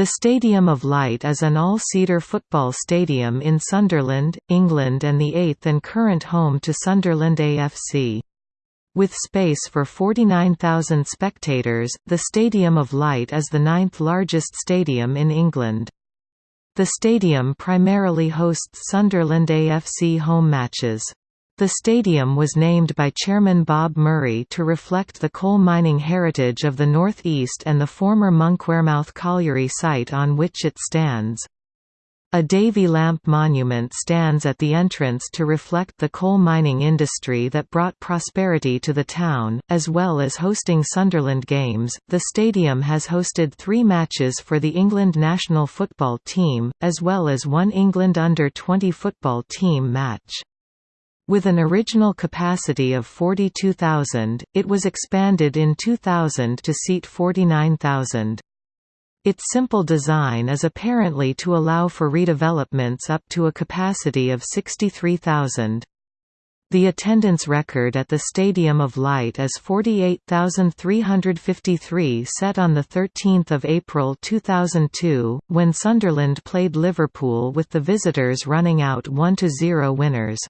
The Stadium of Light is an all-seater football stadium in Sunderland, England and the eighth and current home to Sunderland AFC. With space for 49,000 spectators, the Stadium of Light is the ninth largest stadium in England. The stadium primarily hosts Sunderland AFC home matches. The stadium was named by Chairman Bob Murray to reflect the coal mining heritage of the Northeast and the former Monkwearmouth colliery site on which it stands. A Davy lamp monument stands at the entrance to reflect the coal mining industry that brought prosperity to the town, as well as hosting Sunderland games. The stadium has hosted three matches for the England national football team, as well as one England under 20 football team match. With an original capacity of 42,000, it was expanded in 2000 to seat 49,000. Its simple design is apparently to allow for redevelopments up to a capacity of 63,000. The attendance record at the Stadium of Light is 48,353 set on 13 April 2002, when Sunderland played Liverpool with the visitors running out 1–0 winners.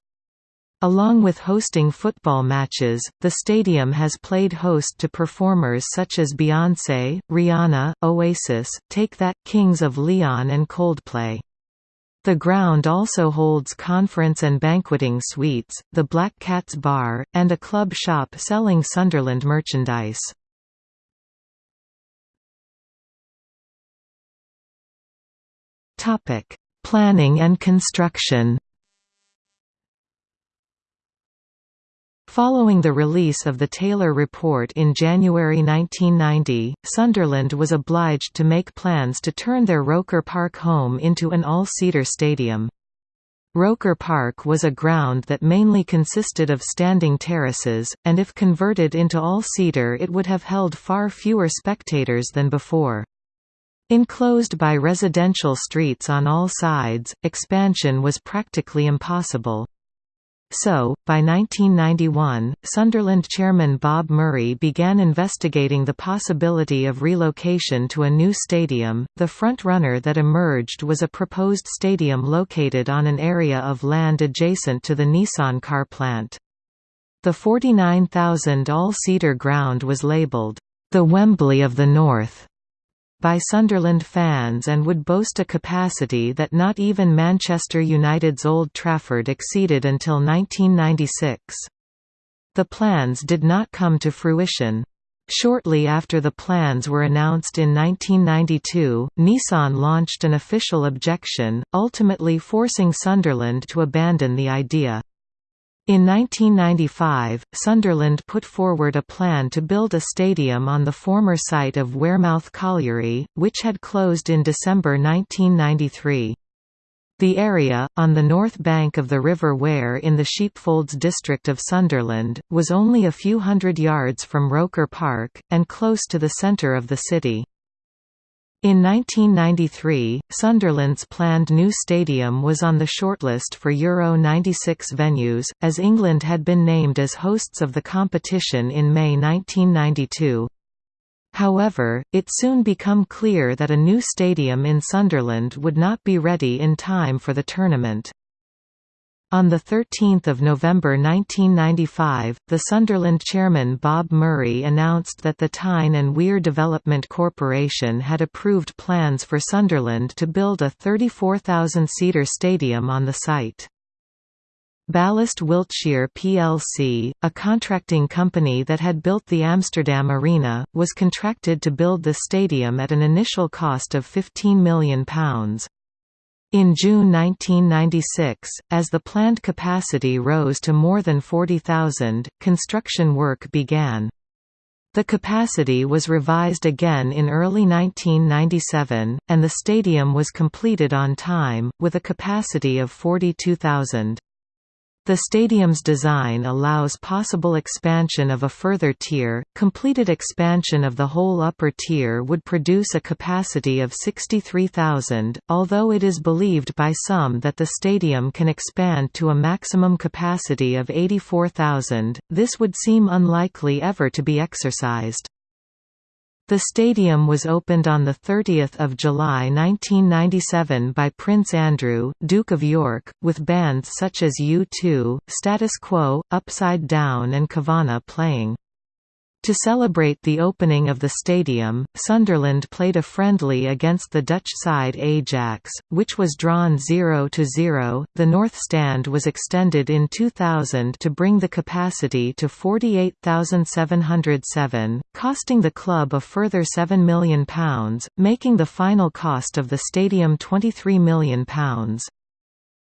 Along with hosting football matches, the stadium has played host to performers such as Beyoncé, Rihanna, Oasis, Take That, Kings of Leon and Coldplay. The ground also holds conference and banqueting suites, the Black Cats Bar, and a club shop selling Sunderland merchandise. Planning and construction Following the release of the Taylor Report in January 1990, Sunderland was obliged to make plans to turn their Roker Park home into an all-seater stadium. Roker Park was a ground that mainly consisted of standing terraces, and if converted into all-seater it would have held far fewer spectators than before. Enclosed by residential streets on all sides, expansion was practically impossible. So, by 1991, Sunderland chairman Bob Murray began investigating the possibility of relocation to a new stadium. The front-runner that emerged was a proposed stadium located on an area of land adjacent to the Nissan car plant. The 49,000 all-seater ground was labelled, the Wembley of the North by Sunderland fans and would boast a capacity that not even Manchester United's Old Trafford exceeded until 1996. The plans did not come to fruition. Shortly after the plans were announced in 1992, Nissan launched an official objection, ultimately forcing Sunderland to abandon the idea. In 1995, Sunderland put forward a plan to build a stadium on the former site of Wearmouth Colliery, which had closed in December 1993. The area, on the north bank of the River Wear in the Sheepfolds district of Sunderland, was only a few hundred yards from Roker Park, and close to the centre of the city. In 1993, Sunderland's planned new stadium was on the shortlist for Euro 96 venues, as England had been named as hosts of the competition in May 1992. However, it soon became clear that a new stadium in Sunderland would not be ready in time for the tournament. On 13 November 1995, the Sunderland chairman Bob Murray announced that the Tyne and Wear Development Corporation had approved plans for Sunderland to build a 34,000-seater stadium on the site. Ballast Wiltshier plc, a contracting company that had built the Amsterdam Arena, was contracted to build the stadium at an initial cost of £15 million. In June 1996, as the planned capacity rose to more than 40,000, construction work began. The capacity was revised again in early 1997, and the stadium was completed on time, with a capacity of 42,000. The stadium's design allows possible expansion of a further tier. Completed expansion of the whole upper tier would produce a capacity of 63,000, although it is believed by some that the stadium can expand to a maximum capacity of 84,000. This would seem unlikely ever to be exercised. The stadium was opened on 30 July 1997 by Prince Andrew, Duke of York, with bands such as U2, Status Quo, Upside Down and Kavana playing. To celebrate the opening of the stadium, Sunderland played a friendly against the Dutch side Ajax, which was drawn 0–0. The North Stand was extended in 2000 to bring the capacity to 48,707, costing the club a further £7 million, making the final cost of the stadium £23 million.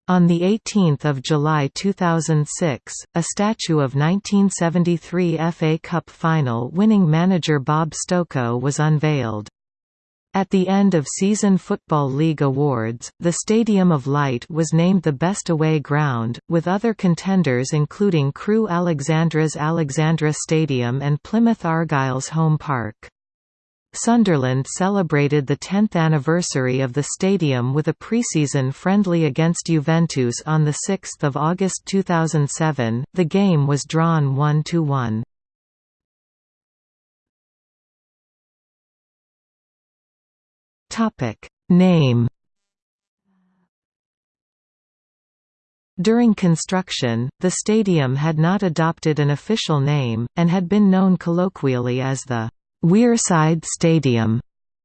On 18 July 2006, a statue of 1973 FA Cup final winning manager Bob Stokoe was unveiled. At the end of season Football League awards, the Stadium of Light was named the best away ground, with other contenders including Crewe Alexandra's Alexandra Stadium and Plymouth Argyle's home park. Sunderland celebrated the 10th anniversary of the stadium with a preseason friendly against Juventus on 6 August 2007. The game was drawn 1–1. Topic Name During construction, the stadium had not adopted an official name, and had been known colloquially as the Wearside Stadium,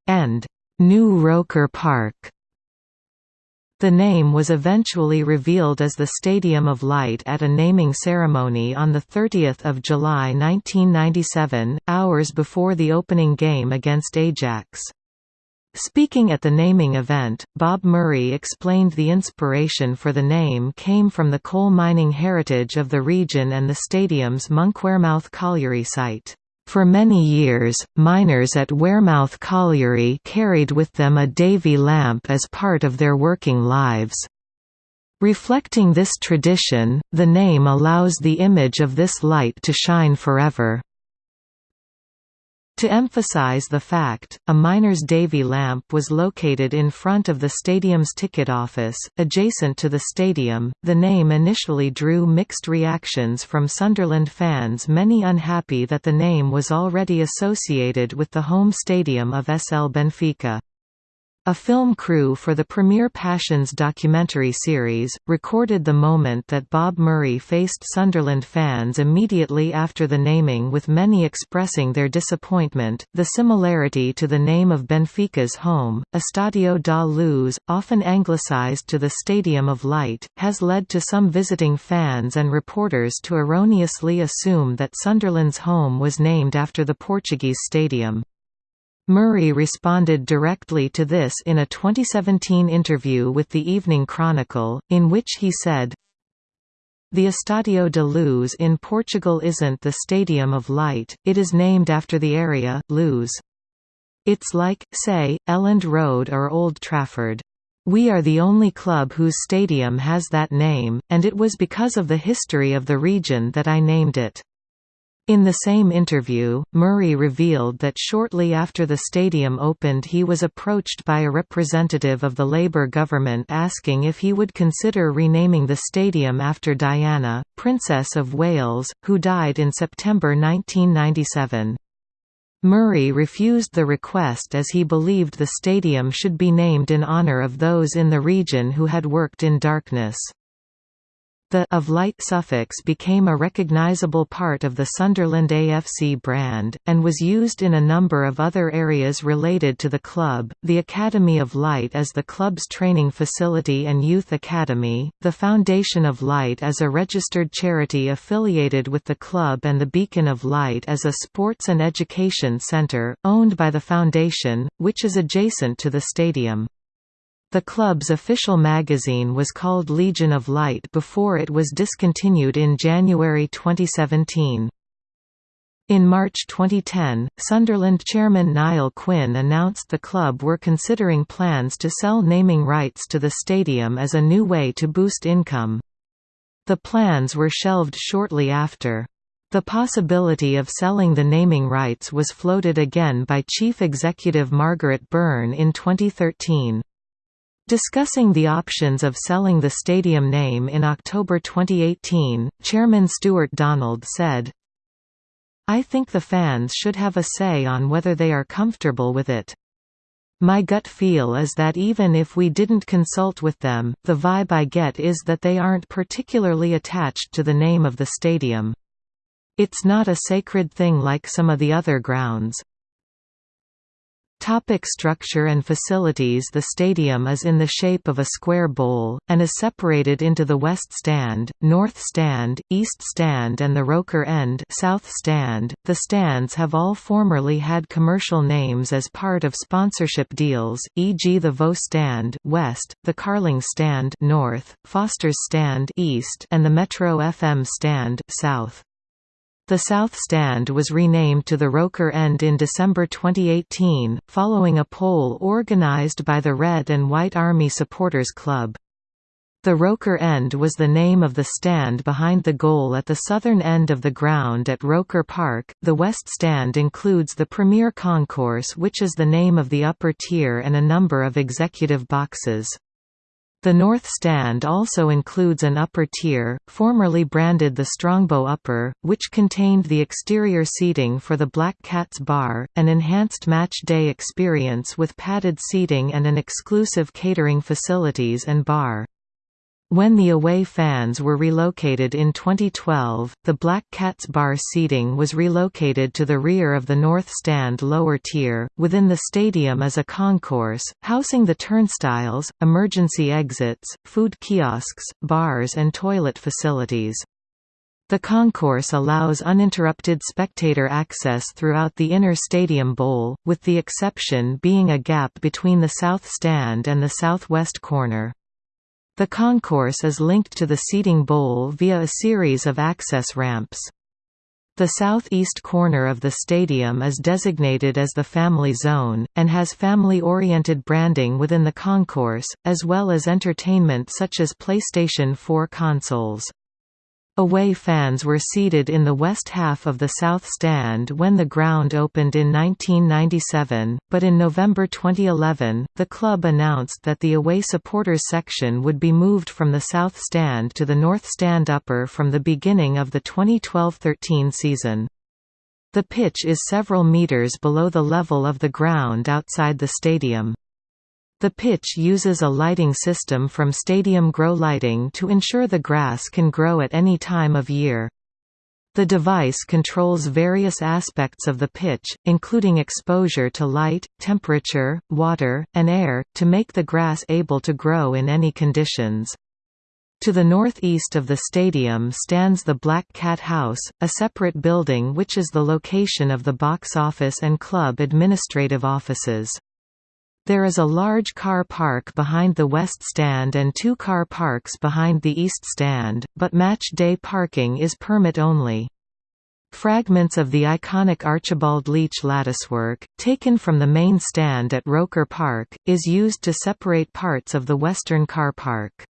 and New Roker Park. The name was eventually revealed as the Stadium of Light at a naming ceremony on 30 July 1997, hours before the opening game against Ajax. Speaking at the naming event, Bob Murray explained the inspiration for the name came from the coal mining heritage of the region and the stadium's Monkwearmouth colliery site. For many years, miners at Wearmouth Colliery carried with them a Davy lamp as part of their working lives. Reflecting this tradition, the name allows the image of this light to shine forever. To emphasize the fact, a miner's Davy lamp was located in front of the stadium's ticket office, adjacent to the stadium. The name initially drew mixed reactions from Sunderland fans, many unhappy that the name was already associated with the home stadium of SL Benfica. A film crew for the Premier Passions documentary series, recorded the moment that Bob Murray faced Sunderland fans immediately after the naming with many expressing their disappointment. The similarity to the name of Benfica's home, Estadio da Luz, often anglicised to the Stadium of Light, has led to some visiting fans and reporters to erroneously assume that Sunderland's home was named after the Portuguese stadium. Murray responded directly to this in a 2017 interview with the Evening Chronicle, in which he said, The Estadio de Luz in Portugal isn't the Stadium of Light, it is named after the area, Luz. It's like, say, Elland Road or Old Trafford. We are the only club whose stadium has that name, and it was because of the history of the region that I named it. In the same interview, Murray revealed that shortly after the stadium opened he was approached by a representative of the Labour government asking if he would consider renaming the stadium after Diana, Princess of Wales, who died in September 1997. Murray refused the request as he believed the stadium should be named in honour of those in the region who had worked in darkness. The of light suffix became a recognizable part of the Sunderland AFC brand, and was used in a number of other areas related to the club, the Academy of Light as the club's training facility and youth academy, the Foundation of Light as a registered charity affiliated with the club and the Beacon of Light as a sports and education centre, owned by the foundation, which is adjacent to the stadium. The club's official magazine was called Legion of Light before it was discontinued in January 2017. In March 2010, Sunderland chairman Niall Quinn announced the club were considering plans to sell naming rights to the stadium as a new way to boost income. The plans were shelved shortly after. The possibility of selling the naming rights was floated again by Chief Executive Margaret Byrne in 2013. Discussing the options of selling the stadium name in October 2018, Chairman Stuart Donald said, I think the fans should have a say on whether they are comfortable with it. My gut feel is that even if we didn't consult with them, the vibe I get is that they aren't particularly attached to the name of the stadium. It's not a sacred thing like some of the other grounds. Topic structure and facilities The stadium is in the shape of a square bowl, and is separated into the West Stand, North Stand, East Stand and the Roker End South Stand. .The stands have all formerly had commercial names as part of sponsorship deals, e.g. the Vaux Stand West, the Carling Stand North, Foster's Stand East and the Metro FM Stand South. The South Stand was renamed to the Roker End in December 2018, following a poll organized by the Red and White Army Supporters Club. The Roker End was the name of the stand behind the goal at the southern end of the ground at Roker Park. The West Stand includes the Premier Concourse, which is the name of the upper tier, and a number of executive boxes. The North Stand also includes an upper tier, formerly branded the Strongbow Upper, which contained the exterior seating for the Black Cats Bar, an enhanced match day experience with padded seating and an exclusive catering facilities and bar. When the away fans were relocated in 2012, the Black Cats bar seating was relocated to the rear of the North Stand lower tier. Within the stadium is a concourse, housing the turnstiles, emergency exits, food kiosks, bars, and toilet facilities. The concourse allows uninterrupted spectator access throughout the inner stadium bowl, with the exception being a gap between the south stand and the southwest corner. The concourse is linked to the seating bowl via a series of access ramps. The southeast corner of the stadium is designated as the Family Zone, and has family-oriented branding within the concourse, as well as entertainment such as PlayStation 4 consoles. Away fans were seated in the west half of the South Stand when the ground opened in 1997, but in November 2011, the club announced that the away supporters section would be moved from the South Stand to the North Stand Upper from the beginning of the 2012–13 season. The pitch is several metres below the level of the ground outside the stadium. The pitch uses a lighting system from Stadium Grow Lighting to ensure the grass can grow at any time of year. The device controls various aspects of the pitch, including exposure to light, temperature, water, and air, to make the grass able to grow in any conditions. To the northeast of the stadium stands the Black Cat House, a separate building which is the location of the box office and club administrative offices. There is a large car park behind the west stand and two car parks behind the east stand, but match day parking is permit only. Fragments of the iconic Archibald Leitch latticework, taken from the main stand at Roker Park, is used to separate parts of the western car park.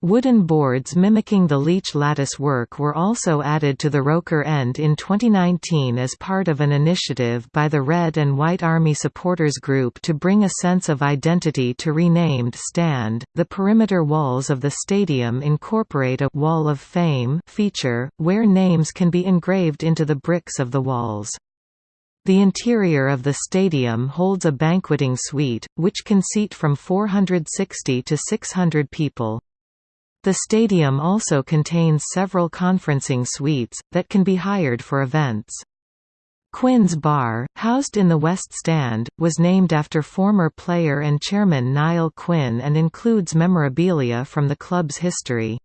Wooden boards mimicking the Leitch lattice work were also added to the Roker End in 2019 as part of an initiative by the Red and White Army Supporters Group to bring a sense of identity to renamed stand. The perimeter walls of the stadium incorporate a Wall of Fame feature, where names can be engraved into the bricks of the walls. The interior of the stadium holds a banqueting suite, which can seat from 460 to 600 people. The stadium also contains several conferencing suites, that can be hired for events. Quinn's Bar, housed in the West Stand, was named after former player and chairman Niall Quinn and includes memorabilia from the club's history.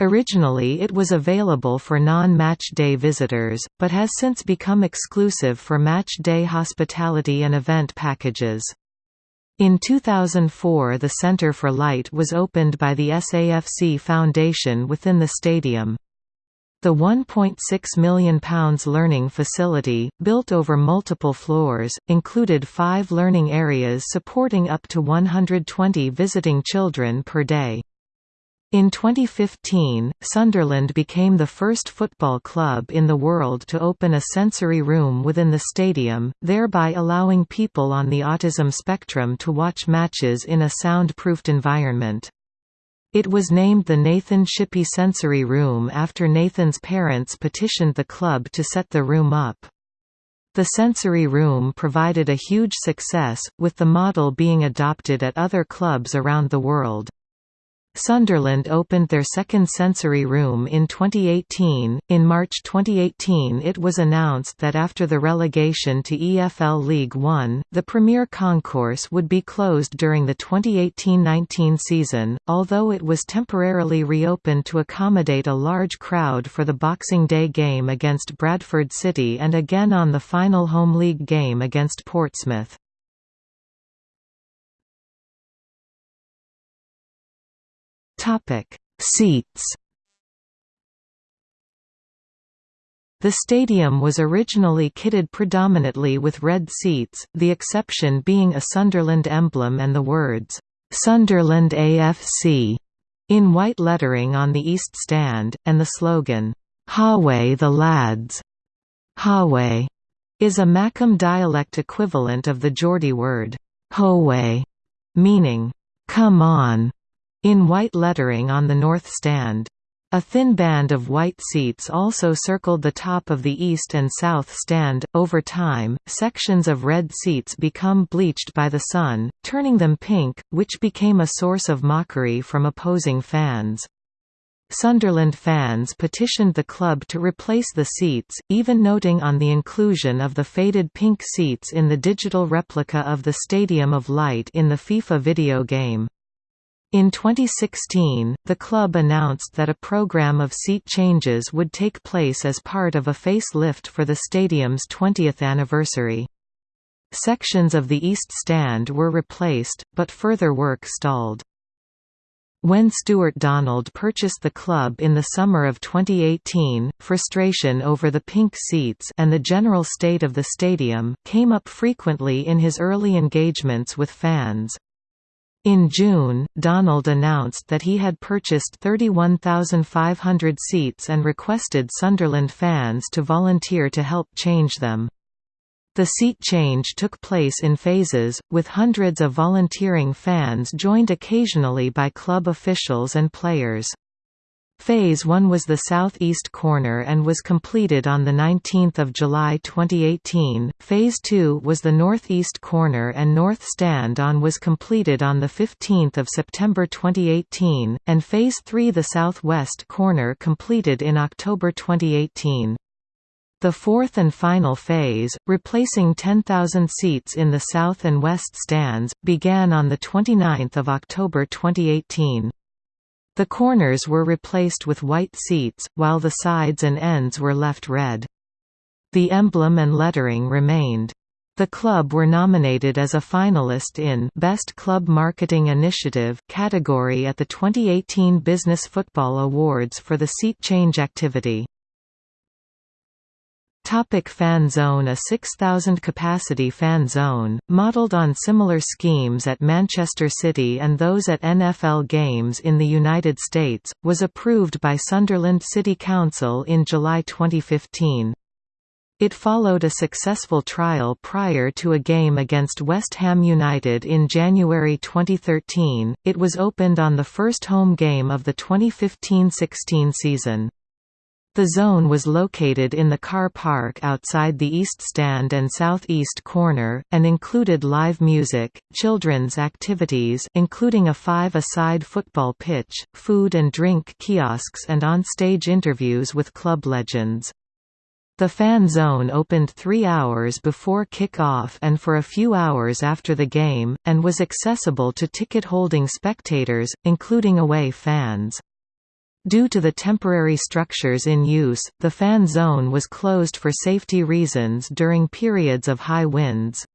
Originally it was available for non-match day visitors, but has since become exclusive for match day hospitality and event packages. In 2004 the Centre for Light was opened by the SAFC Foundation within the stadium. The £1.6 million learning facility, built over multiple floors, included five learning areas supporting up to 120 visiting children per day. In 2015, Sunderland became the first football club in the world to open a sensory room within the stadium, thereby allowing people on the autism spectrum to watch matches in a sound-proofed environment. It was named the Nathan Shippey Sensory Room after Nathan's parents petitioned the club to set the room up. The sensory room provided a huge success, with the model being adopted at other clubs around the world. Sunderland opened their second sensory room in 2018. In March 2018, it was announced that after the relegation to EFL League One, the Premier Concourse would be closed during the 2018-19 season, although it was temporarily reopened to accommodate a large crowd for the Boxing Day game against Bradford City and again on the final home league game against Portsmouth. Topic: Seats. The stadium was originally kitted predominantly with red seats, the exception being a Sunderland emblem and the words, "'Sunderland AFC' in white lettering on the east stand, and the slogan, "'Haway the lads' Haway is a Mackem dialect equivalent of the Geordie word, "'Howay' meaning, "'come on' in white lettering on the north stand. A thin band of white seats also circled the top of the east and south stand. Over time, sections of red seats become bleached by the sun, turning them pink, which became a source of mockery from opposing fans. Sunderland fans petitioned the club to replace the seats, even noting on the inclusion of the faded pink seats in the digital replica of the Stadium of Light in the FIFA video game. In 2016, the club announced that a program of seat changes would take place as part of a facelift for the stadium's 20th anniversary. Sections of the east stand were replaced, but further work stalled. When Stuart Donald purchased the club in the summer of 2018, frustration over the pink seats and the general state of the stadium came up frequently in his early engagements with fans. In June, Donald announced that he had purchased 31,500 seats and requested Sunderland fans to volunteer to help change them. The seat change took place in phases, with hundreds of volunteering fans joined occasionally by club officials and players. Phase 1 was the southeast corner and was completed on 19 July 2018, Phase 2 was the northeast corner and north stand-on was completed on 15 September 2018, and Phase 3 the southwest corner completed in October 2018. The fourth and final phase, replacing 10,000 seats in the south and west stands, began on 29 October 2018. The corners were replaced with white seats, while the sides and ends were left red. The emblem and lettering remained. The club were nominated as a finalist in Best Club Marketing Initiative category at the 2018 Business Football Awards for the seat change activity. Topic fan zone A 6,000-capacity fan zone, modelled on similar schemes at Manchester City and those at NFL games in the United States, was approved by Sunderland City Council in July 2015. It followed a successful trial prior to a game against West Ham United in January 2013. It was opened on the first home game of the 2015-16 season. The zone was located in the car park outside the east stand and southeast corner, and included live music, children's activities including a five-a-side football pitch, food and drink kiosks and on-stage interviews with club legends. The fan zone opened three hours before kick-off and for a few hours after the game, and was accessible to ticket-holding spectators, including away fans. Due to the temporary structures in use, the fan zone was closed for safety reasons during periods of high winds.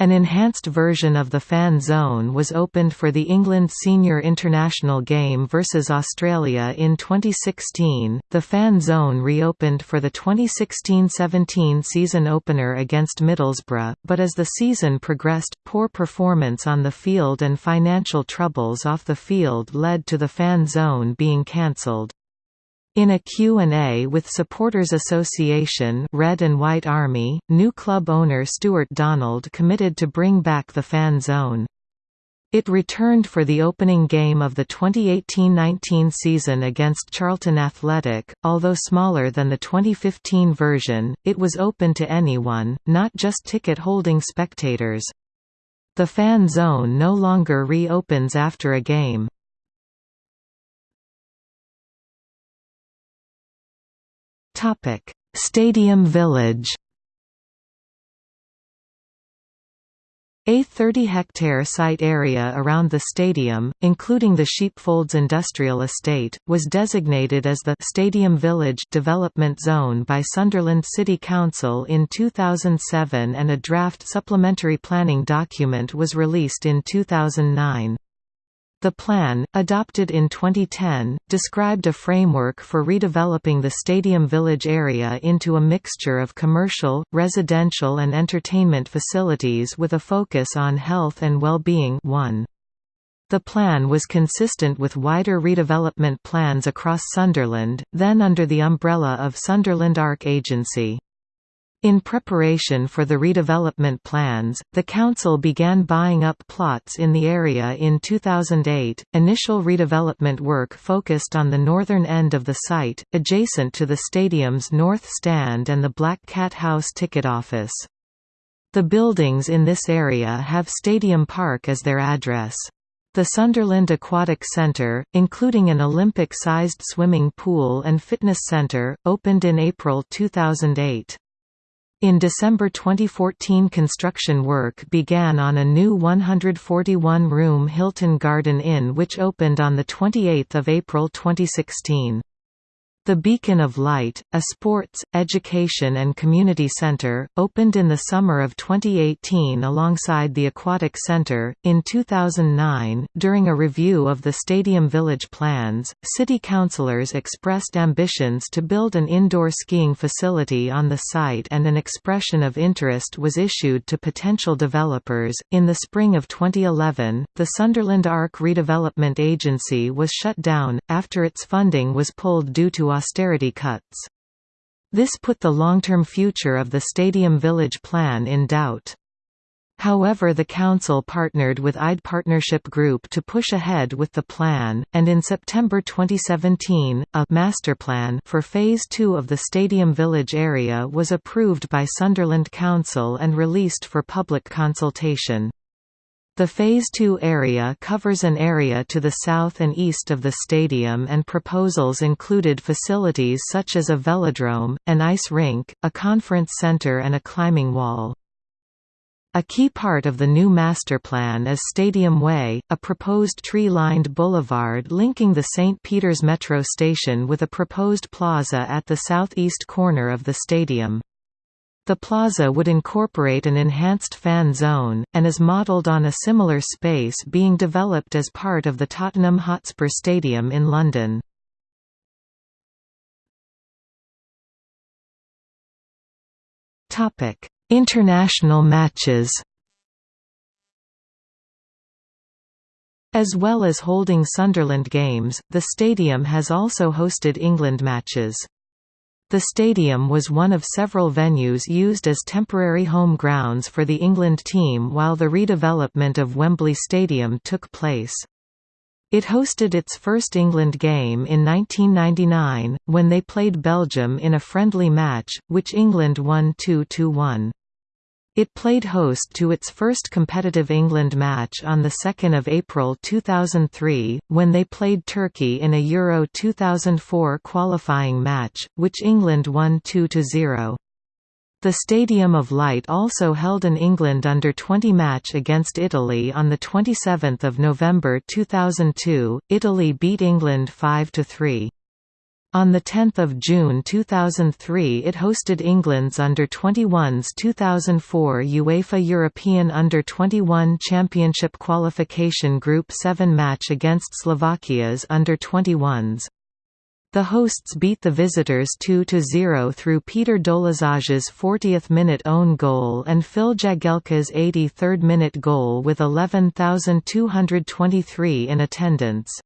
An enhanced version of the fan zone was opened for the England senior international game versus Australia in 2016. The fan zone reopened for the 2016-17 season opener against Middlesbrough, but as the season progressed, poor performance on the field and financial troubles off the field led to the fan zone being cancelled. In a Q&A with Supporters Association Red and White Army, new club owner Stuart Donald committed to bring back the fan zone. It returned for the opening game of the 2018–19 season against Charlton Athletic. Although smaller than the 2015 version, it was open to anyone, not just ticket-holding spectators. The fan zone no longer re-opens after a game. Topic: Stadium Village A 30-hectare site area around the stadium, including the Sheepfolds Industrial Estate, was designated as the «Stadium Village» development zone by Sunderland City Council in 2007 and a draft supplementary planning document was released in 2009. The plan, adopted in 2010, described a framework for redeveloping the Stadium Village area into a mixture of commercial, residential and entertainment facilities with a focus on health and well-being The plan was consistent with wider redevelopment plans across Sunderland, then under the umbrella of Sunderland Arc Agency. In preparation for the redevelopment plans, the council began buying up plots in the area in 2008. Initial redevelopment work focused on the northern end of the site, adjacent to the stadium's north stand and the Black Cat House ticket office. The buildings in this area have Stadium Park as their address. The Sunderland Aquatic Centre, including an Olympic-sized swimming pool and fitness centre, opened in April 2008. In December 2014 construction work began on a new 141-room Hilton Garden Inn which opened on 28 April 2016. The Beacon of Light, a sports, education and community center, opened in the summer of 2018 alongside the Aquatic Center. In 2009, during a review of the Stadium Village plans, city councillors expressed ambitions to build an indoor skiing facility on the site and an expression of interest was issued to potential developers. In the spring of 2011, the Sunderland Arc Redevelopment Agency was shut down, after its funding was pulled due to austerity cuts. This put the long-term future of the Stadium Village plan in doubt. However the council partnered with IDE Partnership Group to push ahead with the plan, and in September 2017, a master plan for Phase 2 of the Stadium Village area was approved by Sunderland Council and released for public consultation. The Phase 2 area covers an area to the south and east of the stadium and proposals included facilities such as a velodrome, an ice rink, a conference center and a climbing wall. A key part of the new master plan is Stadium Way, a proposed tree-lined boulevard linking the St. Peter's Metro station with a proposed plaza at the southeast corner of the stadium. The plaza would incorporate an enhanced fan zone, and is modelled on a similar space being developed as part of the Tottenham Hotspur Stadium in London. International matches As well as holding Sunderland games, the stadium has also hosted England matches. The stadium was one of several venues used as temporary home grounds for the England team while the redevelopment of Wembley Stadium took place. It hosted its first England game in 1999, when they played Belgium in a friendly match, which England won 2–1. It played host to its first competitive England match on 2 April 2003, when they played Turkey in a Euro 2004 qualifying match, which England won 2–0. The Stadium of Light also held an England under-20 match against Italy on 27 November 2002, Italy beat England 5–3. On 10 June 2003 it hosted England's Under-21s 2004 UEFA European Under-21 Championship qualification Group 7 match against Slovakia's Under-21s. The hosts beat the visitors 2–0 through Peter Dolazaj's 40th-minute own goal and Phil Jagielka's 83rd-minute goal with 11,223 in attendance.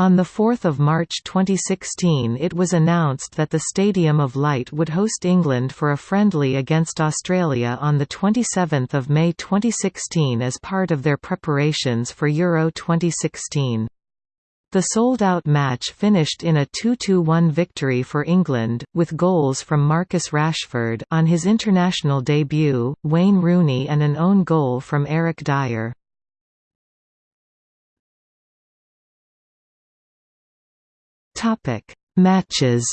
On 4 March 2016 it was announced that the Stadium of Light would host England for a friendly against Australia on 27 May 2016 as part of their preparations for Euro 2016. The sold-out match finished in a 2–1 victory for England, with goals from Marcus Rashford on his international debut, Wayne Rooney and an own goal from Eric Dier. Topic: Matches.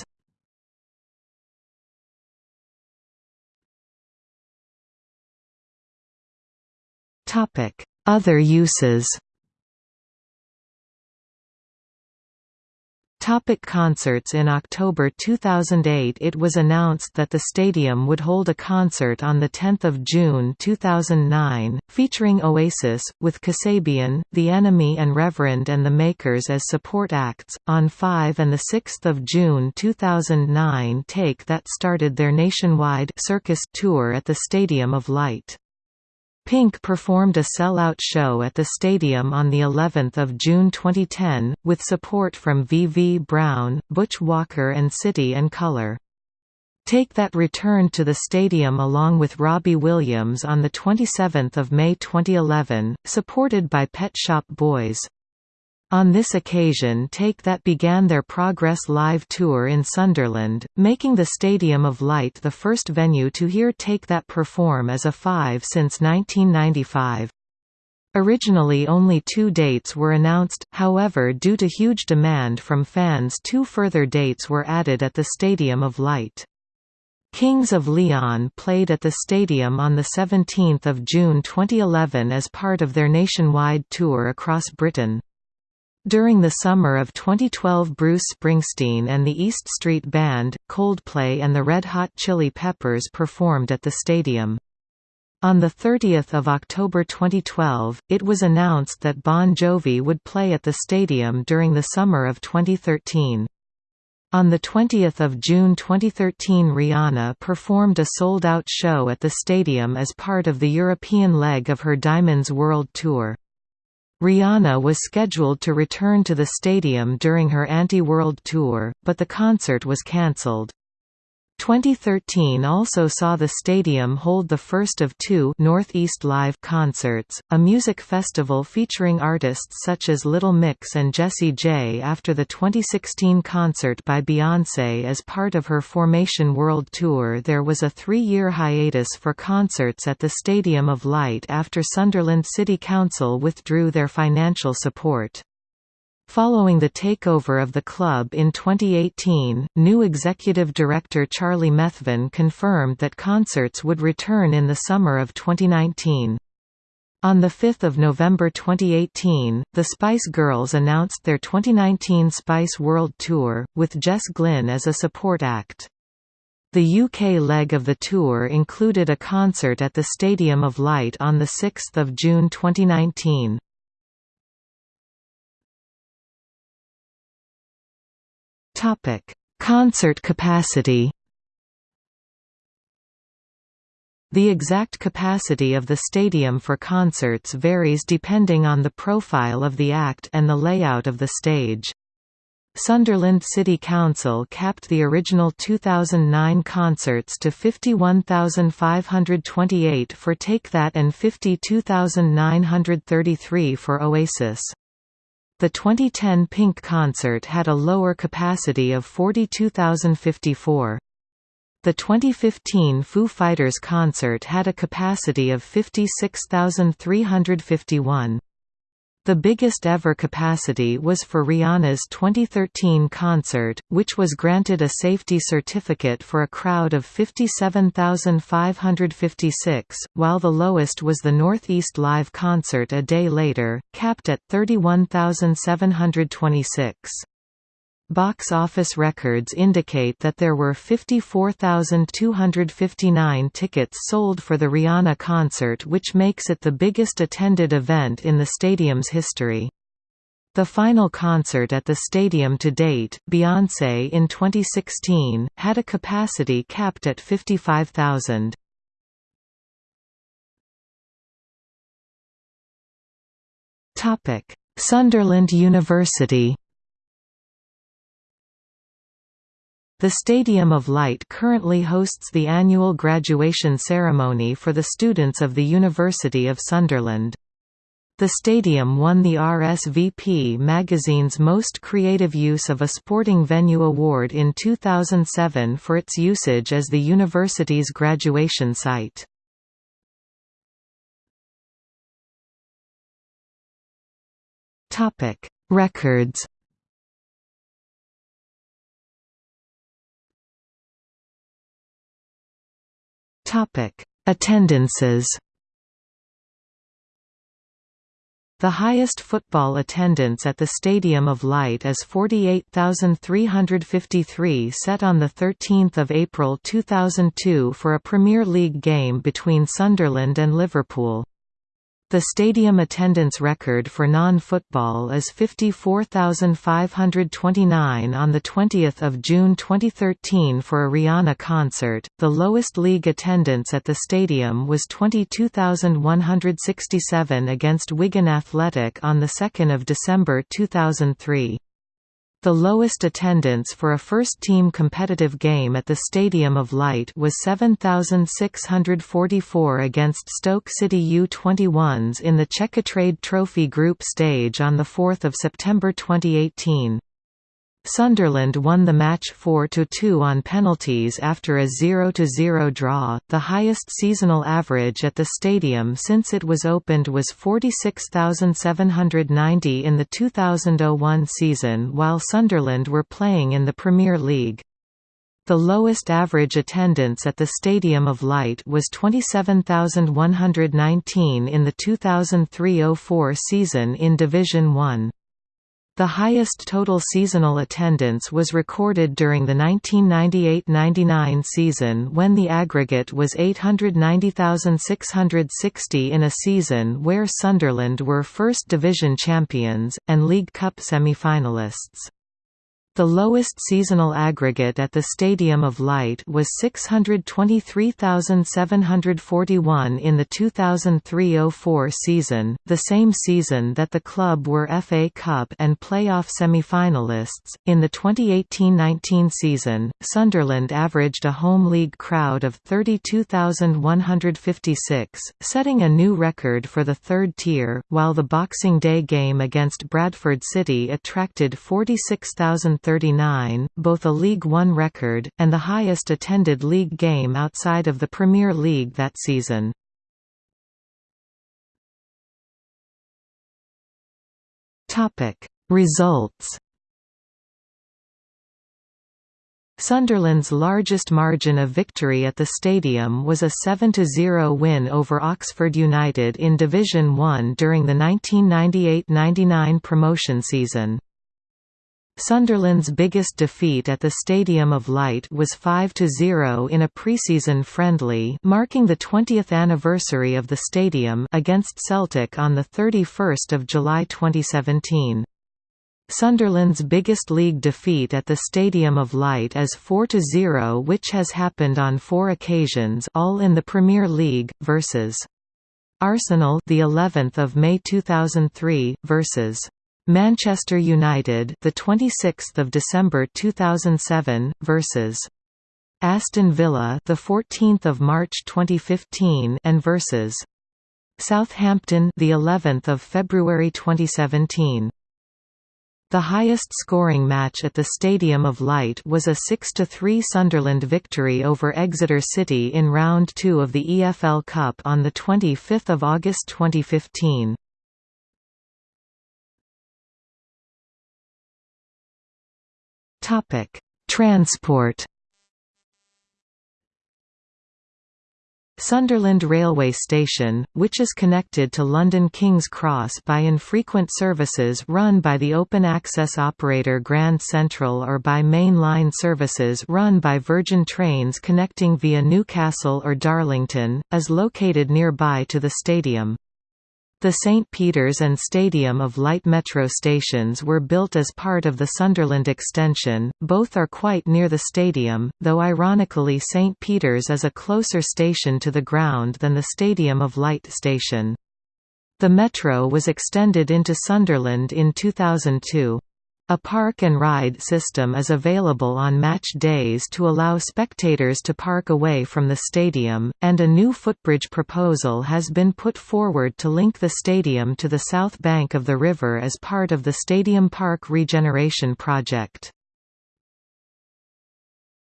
Topic: Other uses. Topic concerts In October 2008 it was announced that the stadium would hold a concert on 10 June 2009, featuring Oasis, with Kasabian, The Enemy and Reverend and the Makers as support acts, on 5 and 6 June 2009 Take That started their nationwide circus tour at the Stadium of Light. Pink performed a sell-out show at the stadium on the 11th of June 2010 with support from V.V. Brown, Butch Walker and City and Colour. Take That returned to the stadium along with Robbie Williams on the 27th of May 2011, supported by Pet Shop Boys. On this occasion Take That began their Progress Live tour in Sunderland, making the Stadium of Light the first venue to hear Take That perform as a five since 1995. Originally only two dates were announced, however due to huge demand from fans two further dates were added at the Stadium of Light. Kings of Leon played at the stadium on 17 June 2011 as part of their nationwide tour across Britain. During the summer of 2012 Bruce Springsteen and the East Street Band, Coldplay and the Red Hot Chili Peppers performed at the stadium. On 30 October 2012, it was announced that Bon Jovi would play at the stadium during the summer of 2013. On 20 June 2013 Rihanna performed a sold-out show at the stadium as part of the European leg of her Diamonds World Tour. Rihanna was scheduled to return to the stadium during her Anti-World Tour, but the concert was cancelled. 2013 also saw the stadium hold the first of two Northeast Live concerts, a music festival featuring artists such as Little Mix and Jessie J after the 2016 concert by Beyoncé as part of her Formation World Tour there was a three-year hiatus for concerts at the Stadium of Light after Sunderland City Council withdrew their financial support. Following the takeover of the club in 2018, new executive director Charlie Methven confirmed that concerts would return in the summer of 2019. On 5 November 2018, the Spice Girls announced their 2019 Spice World Tour, with Jess Glynne as a support act. The UK leg of the tour included a concert at the Stadium of Light on 6 June 2019. Topic: Concert capacity. The exact capacity of the stadium for concerts varies depending on the profile of the act and the layout of the stage. Sunderland City Council capped the original 2009 concerts to 51,528 for Take That and 52,933 for Oasis. The 2010 Pink concert had a lower capacity of 42,054. The 2015 Foo Fighters concert had a capacity of 56,351. The biggest ever capacity was for Rihanna's 2013 concert, which was granted a safety certificate for a crowd of 57,556, while the lowest was the Northeast Live concert a day later, capped at 31,726. Box office records indicate that there were 54,259 tickets sold for the Rihanna concert which makes it the biggest attended event in the stadium's history. The final concert at the stadium to date, Beyoncé in 2016, had a capacity capped at 55,000. Sunderland University The Stadium of Light currently hosts the annual graduation ceremony for the students of the University of Sunderland. The stadium won the RSVP magazine's Most Creative Use of a Sporting Venue award in 2007 for its usage as the university's graduation site. Records Attendances The highest football attendance at the Stadium of Light is 48,353 set on 13 April 2002 for a Premier League game between Sunderland and Liverpool. The stadium attendance record for non-football is 54,529 on the 20th of June 2013 for a Rihanna concert. The lowest league attendance at the stadium was 22,167 against Wigan Athletic on the 2nd of December 2003. The lowest attendance for a first-team competitive game at the Stadium of Light was 7,644 against Stoke City U21s in the Checkatrade Trophy group stage on 4 September 2018. Sunderland won the match 4–2 on penalties after a 0–0 draw. The highest seasonal average at the stadium since it was opened was 46,790 in the 2001 season while Sunderland were playing in the Premier League. The lowest average attendance at the Stadium of Light was 27,119 in the 2003–04 season in Division 1. The highest total seasonal attendance was recorded during the 1998–99 season when the aggregate was 890,660 in a season where Sunderland were First Division champions, and League Cup semi-finalists. The lowest seasonal aggregate at the Stadium of Light was 623,741 in the 2003–04 season, the same season that the club were FA Cup and playoff semi-finalists. In the 2018–19 season, Sunderland averaged a home league crowd of 32,156, setting a new record for the third tier, while the Boxing Day game against Bradford City attracted 46,000 39, both a League One record, and the highest attended league game outside of the Premier League that season. Results Sunderland's largest margin of victory at the stadium was a 7–0 win over Oxford United in Division 1 during the 1998–99 promotion season. Sunderland's biggest defeat at the Stadium of Light was 5–0 in a preseason friendly marking the 20th anniversary of the stadium against Celtic on 31 July 2017. Sunderland's biggest league defeat at the Stadium of Light is 4–0 which has happened on four occasions all in the Premier League, versus Arsenal the 11th of May 2003, versus Manchester United, the 26th of December 2007 versus Aston Villa, the 14th of March 2015 and versus Southampton, the 11th of February 2017. The highest scoring match at the Stadium of Light was a 6–3 Sunderland victory over Exeter City in round 2 of the EFL Cup on the 25th of August 2015. Topic: Transport. Sunderland Railway Station, which is connected to London King's Cross by infrequent services run by the open-access operator Grand Central or by main line services run by Virgin Trains connecting via Newcastle or Darlington, is located nearby to the stadium. The St. Peter's and Stadium of Light metro stations were built as part of the Sunderland extension, both are quite near the stadium, though ironically St. Peter's is a closer station to the ground than the Stadium of Light station. The metro was extended into Sunderland in 2002. A park and ride system is available on match days to allow spectators to park away from the stadium, and a new footbridge proposal has been put forward to link the stadium to the south bank of the river as part of the Stadium Park Regeneration Project.